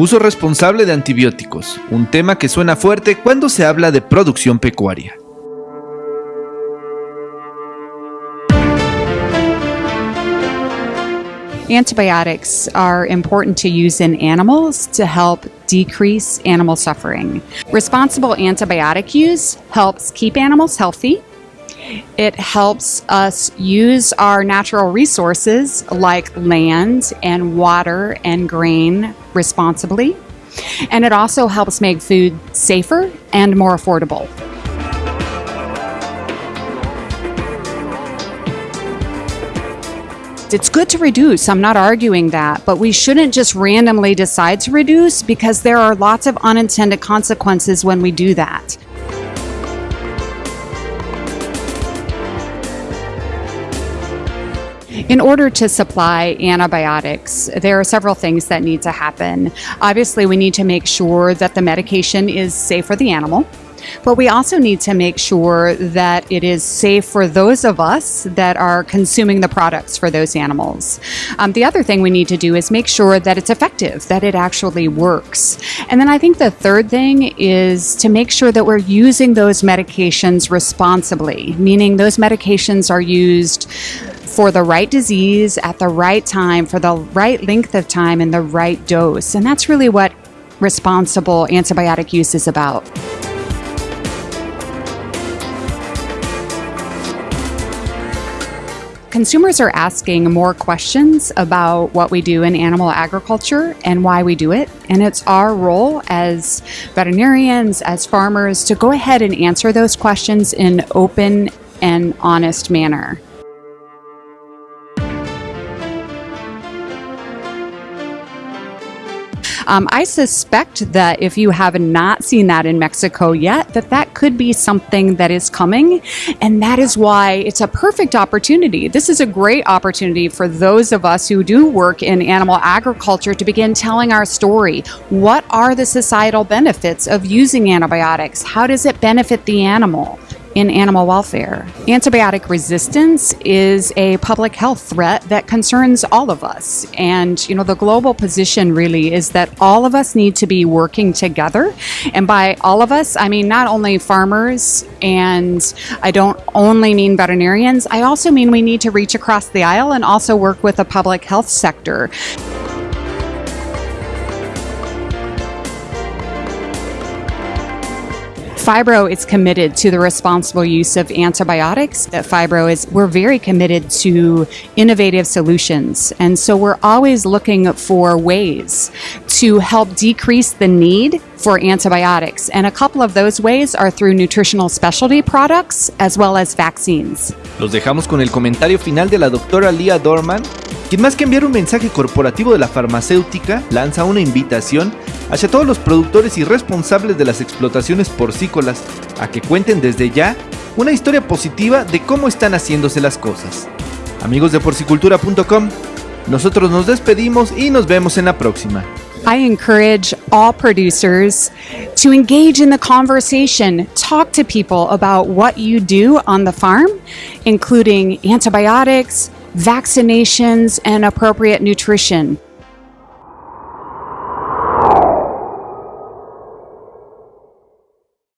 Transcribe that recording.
Uso responsable de antibióticos, un tema que suena fuerte cuando se habla de producción pecuaria. Antibiotics are important to use in animals to help decrease animal suffering. Responsible antibiotic use helps keep animals healthy. It helps us use our natural resources like land and water and grain responsibly. And it also helps make food safer and more affordable. It's good to reduce, I'm not arguing that, but we shouldn't just randomly decide to reduce because there are lots of unintended consequences when we do that. In order to supply antibiotics, there are several things that need to happen. Obviously, we need to make sure that the medication is safe for the animal. But we also need to make sure that it is safe for those of us that are consuming the products for those animals. Um, the other thing we need to do is make sure that it's effective, that it actually works. And then I think the third thing is to make sure that we're using those medications responsibly, meaning those medications are used for the right disease at the right time, for the right length of time, and the right dose. And that's really what responsible antibiotic use is about. consumers are asking more questions about what we do in animal agriculture and why we do it. And it's our role as veterinarians, as farmers, to go ahead and answer those questions in open and honest manner. Um, I suspect that if you have not seen that in Mexico yet, that that could be something that is coming. And that is why it's a perfect opportunity. This is a great opportunity for those of us who do work in animal agriculture to begin telling our story. What are the societal benefits of using antibiotics? How does it benefit the animal? In animal welfare. Antibiotic resistance is a public health threat that concerns all of us. And, you know, the global position really is that all of us need to be working together. And by all of us, I mean not only farmers and I don't only mean veterinarians, I also mean we need to reach across the aisle and also work with the public health sector. Phibro is committed to the responsible use of antibiotics. At Phibro is we're very committed to innovative solutions. And so we're always looking for ways to help decrease the need for antibiotics. And a couple of those ways are through nutritional specialty products as well as vaccines. Los dejamos con el comentario final de la doctora Leah Dorman, quien más que enviar un mensaje corporativo de la farmacéutica, lanza una invitación hacia todos los productores y responsables de las explotaciones porcícolas a que cuenten desde ya una historia positiva de cómo están haciéndose las cosas. Amigos de porcicultura.com, nosotros nos despedimos y nos vemos en la próxima. I encourage all producers to engage in the conversation, talk to people about what you do on the farm, including antibiotics, vaccinations, and appropriate nutrition.